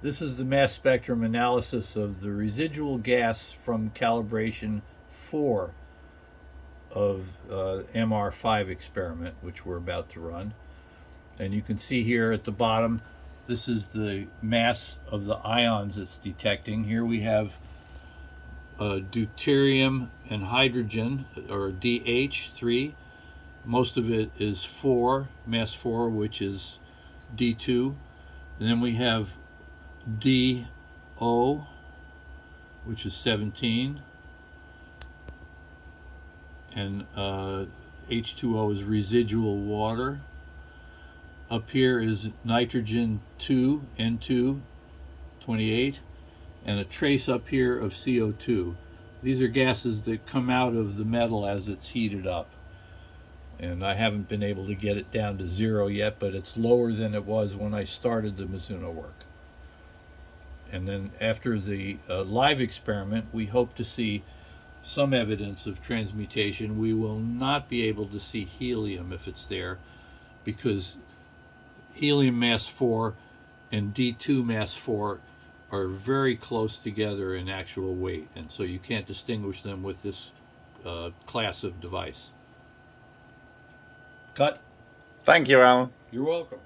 This is the mass spectrum analysis of the residual gas from calibration 4 of uh, MR5 experiment, which we're about to run. And you can see here at the bottom, this is the mass of the ions it's detecting. Here we have uh, deuterium and hydrogen, or DH3. Most of it is 4, mass 4, which is D2. And then we have DO, which is 17. And uh, H2O is residual water. Up here is nitrogen 2, N2, 28, and a trace up here of CO2. These are gases that come out of the metal as it's heated up. And I haven't been able to get it down to zero yet, but it's lower than it was when I started the Mizuno work. And then after the uh, live experiment, we hope to see some evidence of transmutation. We will not be able to see helium if it's there because helium mass 4 and D2 mass 4 are very close together in actual weight, and so you can't distinguish them with this uh, class of device. Cut. Thank you, Alan. You're welcome.